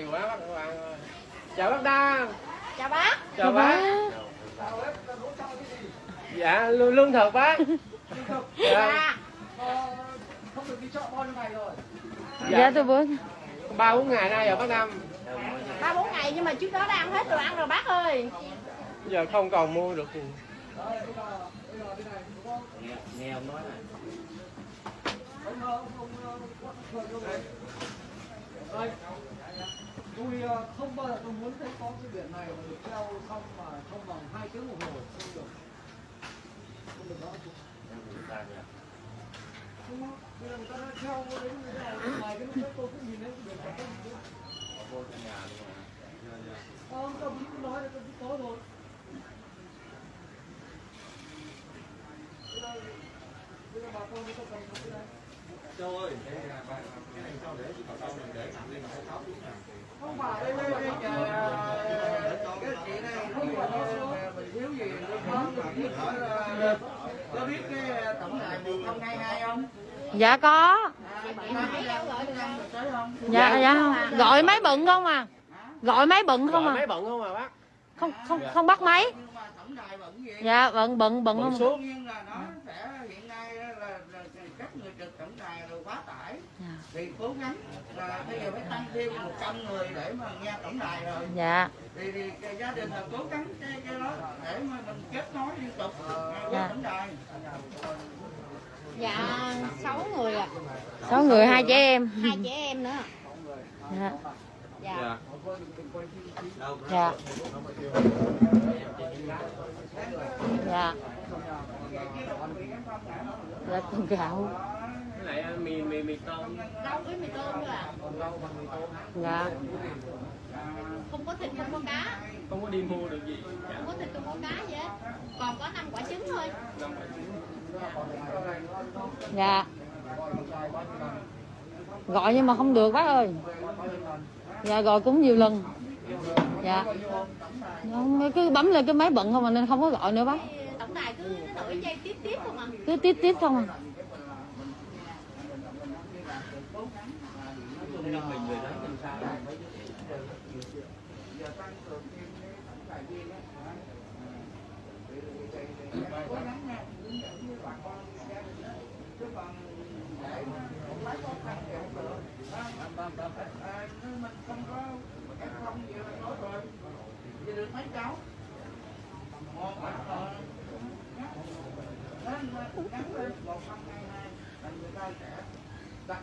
hay quá bác các bạn ơi. Chào bác đa chào bác. Chào bác. Dạ lương, lương thực bác. Dạ, không được đi chợ bao nhiêu ngày rồi Dạ tôi bữa ba bốn ngày nay rồi bác năm ba bốn ngày nhưng mà trước đó đã ăn hết đồ ăn rồi bác ơi. Giờ không còn mua được gì. nghe ông nói này tôi ờ, không bao giờ tôi muốn thấy có cái biển này mà được treo xong mà trong vòng hai tiếng đồng hồ không được. Không được đó. Không bây giờ người ta đã treo đến người ta ngoài cái lúc đấy tôi cũng nhìn thấy biển cả không có vô trong nhà luôn mà Ờ, ông cũng nói là tôi cũng có rồi. Bây giờ- bà con chúng ta cần có cái này châu ơi cái này cho để chị sau này để nặng lên phải tháo xuống nè không phải đây đây đây cái chị này không phải là mình thiếu gì có biết cái tổng đài một không hai hai không Dạ có. Dạ dạ không. Gọi máy bận không à? Gọi máy bận không à? máy bận không à bác? Không không không bắt máy. Nhưng gì Dạ bận bận bận không? đương nhiên là nó sẽ hiện nay là, là, là các người trực tổng đài rồi quá tải Dạ. Thì cố gắng. Là bây giờ phải tăng thêm 100 người để mà nghe tổng đài rồi. Dạ. Thì, thì cái gia đình là cố gắng cái, cái đó để mà mình kết nối liên tục Dạ. qua tổng đài. Dạ sáu người ạ. Sáu người hai trẻ em. Hai trẻ em nữa. Dạ. Dạ. Đâu Dạ. Dạ. Dạ con gạo cái này mì mì mì tôm. Rau với mì tôm thôi ạ Dạ. Không có thịt không có cá. Không có đi mua được gì. Dạ. Không có thịt không có cá gì hết. Còn có năm quả trứng thôi. Năm quả trứng. Dạ. Gọi nhưng mà không được bác ơi. Dạ gọi cũng nhiều lần. Dạ. Không, cứ bấm lên cái máy bận không mà nên không có gọi nữa bác. Tổng đài cứ đổi dây tiếp tiếp không à? Cứ tiếp tiếp không à mình người đó mình sao cố gắng nha bà con để lấy thì nếu mình không có không gì là nói rồi. thì được mấy cháu một mà rồi ngắn lên một không hai hai là người ta sẽ đặt